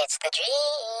It's the dream.